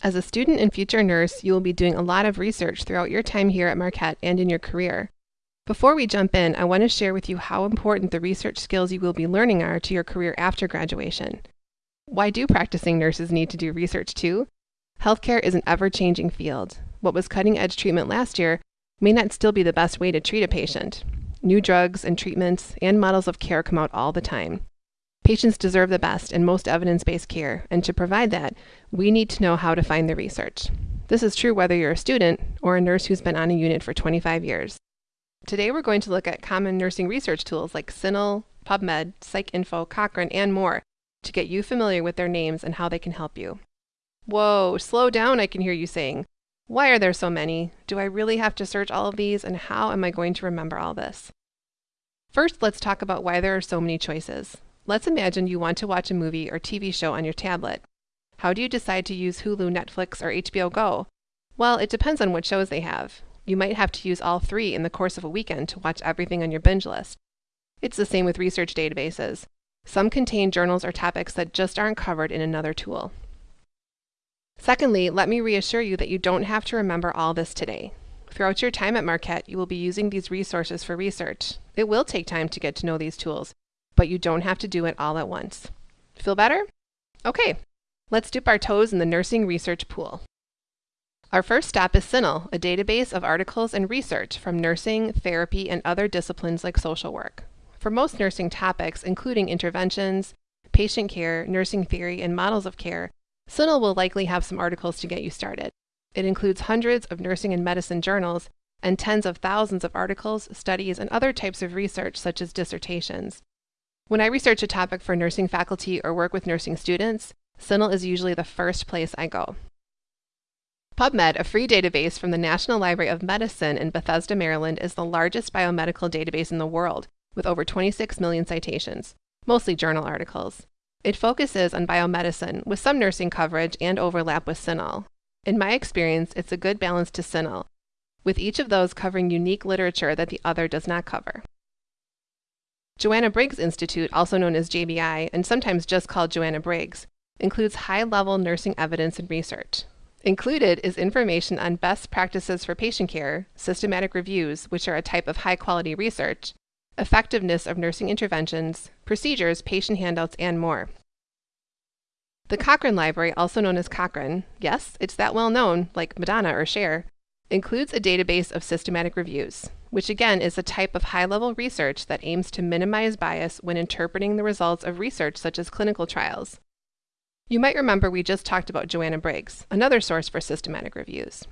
As a student and future nurse, you will be doing a lot of research throughout your time here at Marquette and in your career. Before we jump in, I want to share with you how important the research skills you will be learning are to your career after graduation. Why do practicing nurses need to do research too? Healthcare is an ever changing field. What was cutting edge treatment last year may not still be the best way to treat a patient. New drugs and treatments and models of care come out all the time. Patients deserve the best and most evidence based care, and to provide that, we need to know how to find the research. This is true whether you're a student or a nurse who's been on a unit for 25 years. Today we're going to look at common nursing research tools like CINAHL, PubMed, PsycInfo, Cochrane, and more to get you familiar with their names and how they can help you. Whoa, slow down, I can hear you saying. Why are there so many? Do I really have to search all of these, and how am I going to remember all this? First, let's talk about why there are so many choices. Let's imagine you want to watch a movie or TV show on your tablet. How do you decide to use Hulu, Netflix, or HBO Go? Well, it depends on what shows they have. You might have to use all three in the course of a weekend to watch everything on your binge list. It's the same with research databases. Some contain journals or topics that just aren't covered in another tool. Secondly, let me reassure you that you don't have to remember all this today. Throughout your time at Marquette, you will be using these resources for research. It will take time to get to know these tools, but you don't have to do it all at once. Feel better? Okay, let's dip our toes in the nursing research pool. Our first stop is CINAHL, a database of articles and research from nursing, therapy, and other disciplines like social work. For most nursing topics, including interventions, patient care, nursing theory, and models of care, CINAHL will likely have some articles to get you started. It includes hundreds of nursing and medicine journals and tens of thousands of articles, studies, and other types of research such as dissertations. When I research a topic for nursing faculty or work with nursing students, CINAHL is usually the first place I go. PubMed, a free database from the National Library of Medicine in Bethesda, Maryland, is the largest biomedical database in the world, with over 26 million citations, mostly journal articles. It focuses on biomedicine, with some nursing coverage and overlap with CINAHL. In my experience, it's a good balance to CINAHL, with each of those covering unique literature that the other does not cover. Joanna Briggs Institute, also known as JBI, and sometimes just called Joanna Briggs, includes high level nursing evidence and research. Included is information on best practices for patient care, systematic reviews, which are a type of high quality research, effectiveness of nursing interventions, procedures, patient handouts, and more. The Cochrane Library, also known as Cochrane, yes, it's that well known, like Madonna or Cher, includes a database of systematic reviews, which again is a type of high level research that aims to minimize bias when interpreting the results of research such as clinical trials. You might remember we just talked about Joanna Briggs, another source for systematic reviews.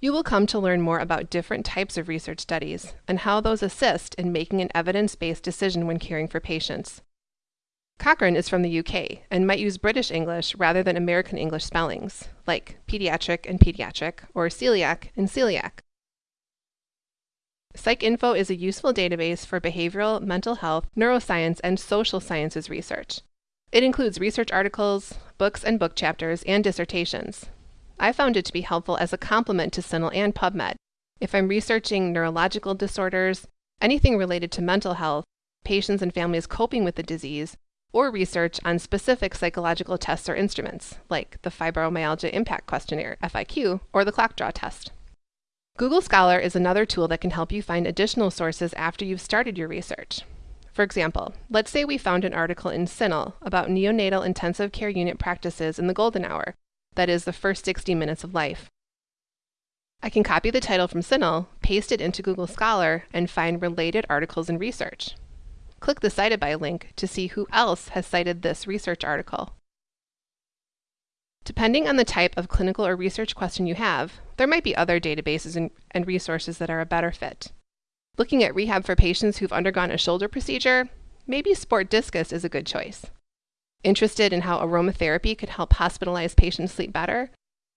You will come to learn more about different types of research studies and how those assist in making an evidence based decision when caring for patients. Cochrane is from the UK and might use British English rather than American English spellings, like paediatric and pediatric, or coeliac and celiac. PsycInfo is a useful database for behavioral, mental health, neuroscience, and social sciences research. It includes research articles, books and book chapters, and dissertations. I found it to be helpful as a complement to CINAHL and PubMed. If I'm researching neurological disorders, anything related to mental health, patients and families coping with the disease, or research on specific psychological tests or instruments, like the Fibromyalgia Impact Questionnaire, FIQ, or the Clock Draw test. Google Scholar is another tool that can help you find additional sources after you've started your research. For example, let's say we found an article in CINAHL about neonatal intensive care unit practices in the golden hour, that is, the first 60 minutes of life. I can copy the title from CINAHL, paste it into Google Scholar, and find related articles and research. Click the Cited By link to see who else has cited this research article. Depending on the type of clinical or research question you have, there might be other databases and, resources that are a better fit. Looking at rehab for patients who've undergone a shoulder procedure, maybe SPORTDiscus is a good choice. Interested in how aromatherapy could help hospitalized patients sleep better?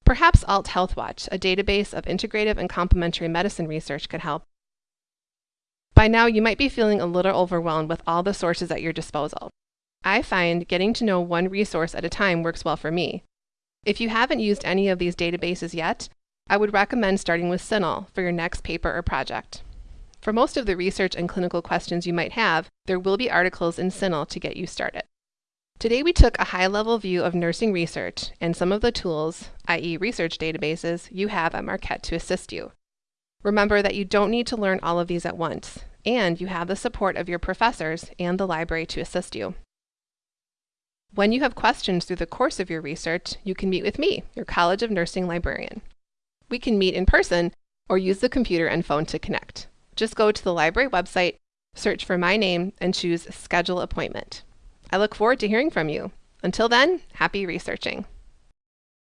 Perhaps Alt Health Watch, a database of integrative and complementary medicine research, could help. By now, you might be feeling a little overwhelmed with all the sources at your disposal. I find getting to know one resource at a time works well for me. If you haven't used any of these databases yet, I would recommend starting with CINAHL for your next paper or project. For most of the research and clinical questions you might have, there will be articles in CINAHL to get you started. Today we took a high-level view of nursing research and some of the tools, i.e. research databases, you have at Marquette to assist you. Remember that you don't need to learn all of these at once, and you have the support of your professors and the library to assist you. When you have questions through the course of your research, you can meet with me, your College of Nursing librarian. We can meet in person or use the computer and phone to connect. Just go to the library website, search for my name, and choose Schedule Appointment. I look forward to hearing from you. Until then, happy researching.